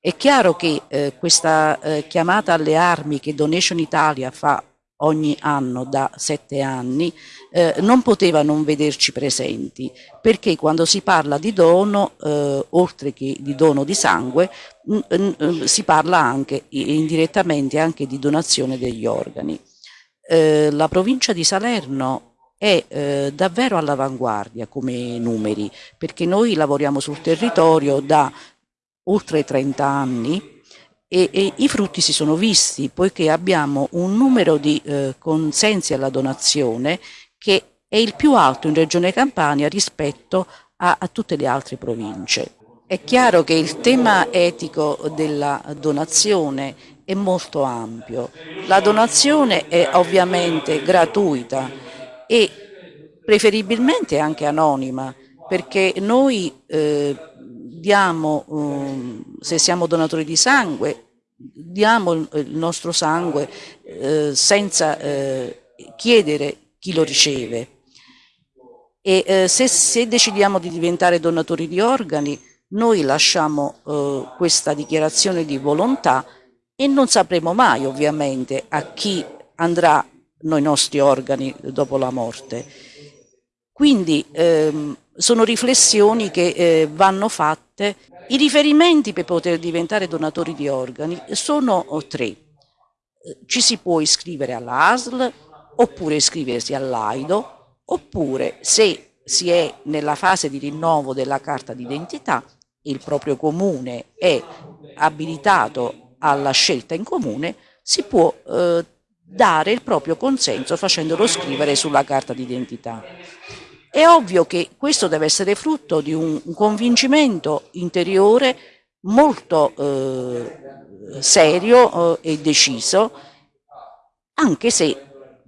È chiaro che eh, questa eh, chiamata alle armi che Donation Italia fa ogni anno da sette anni eh, non poteva non vederci presenti perché quando si parla di dono eh, oltre che di dono di sangue mh, mh, si parla anche indirettamente anche di donazione degli organi. Eh, la provincia di Salerno è eh, davvero all'avanguardia come numeri perché noi lavoriamo sul territorio da oltre 30 anni e, e, i frutti si sono visti poiché abbiamo un numero di eh, consensi alla donazione che è il più alto in Regione Campania rispetto a, a tutte le altre province. È chiaro che il tema etico della donazione è molto ampio. La donazione è ovviamente gratuita e preferibilmente anche anonima perché noi eh, diamo, um, se siamo donatori di sangue, diamo il nostro sangue eh, senza eh, chiedere chi lo riceve. E eh, se, se, decidiamo di diventare donatori di organi, noi lasciamo eh, questa dichiarazione di volontà e non sapremo mai ovviamente a chi andranno i nostri organi dopo la morte. Quindi ehm, sono riflessioni che eh, vanno fatte. I riferimenti per poter diventare donatori di organi sono tre. Ci si può iscrivere all'ASL, oppure iscriversi all'AIDO, oppure se si è nella fase di rinnovo della carta d'identità, il proprio comune è abilitato alla scelta in comune, si può eh, dare il proprio consenso facendolo scrivere sulla carta d'identità. È ovvio che questo deve essere frutto di un, convincimento interiore molto eh, serio eh, e deciso, anche se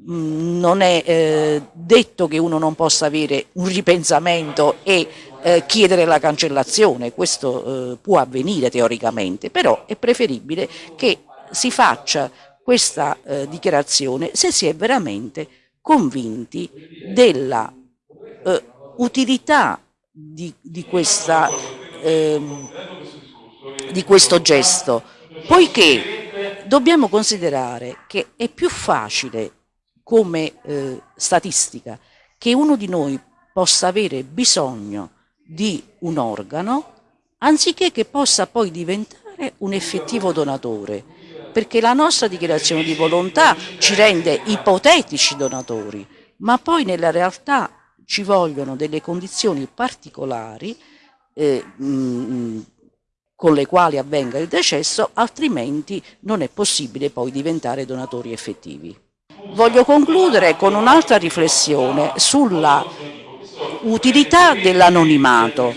mm, non è eh, detto che uno non possa avere un ripensamento e eh, chiedere la cancellazione, questo eh, può avvenire teoricamente, però è preferibile che si faccia questa eh, dichiarazione se si è veramente convinti della eh, utilità di, di, questa, eh, di questo gesto, poiché dobbiamo considerare che è più facile come eh, statistica che uno di noi possa avere bisogno di un organo anziché che possa poi diventare un effettivo donatore. Perché la nostra dichiarazione di volontà ci rende ipotetici donatori ma poi nella realtà ci vogliono delle condizioni particolari eh, mh, con le quali avvenga il decesso, altrimenti non è possibile poi diventare donatori effettivi. Voglio concludere con un'altra riflessione sulla utilità dell'anonimato,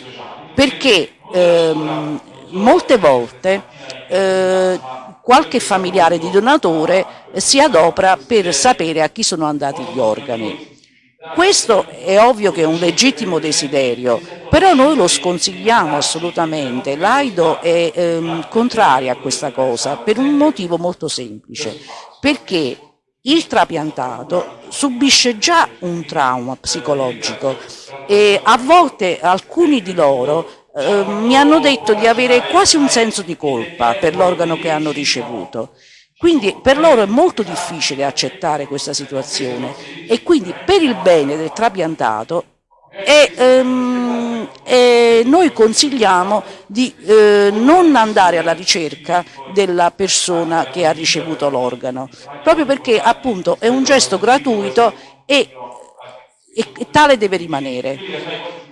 perché ehm, molte volte eh, qualche familiare di donatore si adopera per sapere a chi sono andati gli organi. Questo è ovvio che è un legittimo desiderio, però noi lo sconsigliamo assolutamente. L'AIDO è ehm, contraria a questa cosa per un motivo molto semplice, perché il trapiantato subisce già un trauma psicologico e a volte alcuni di loro eh, mi hanno detto di avere quasi un senso di colpa per l'organo che hanno ricevuto. Quindi per loro è molto difficile accettare questa situazione e quindi per il bene del trapiantato e, ehm, e noi consigliamo di eh, non andare alla ricerca della persona che ha ricevuto l'organo, proprio perché appunto è un gesto gratuito e, e, e tale deve rimanere.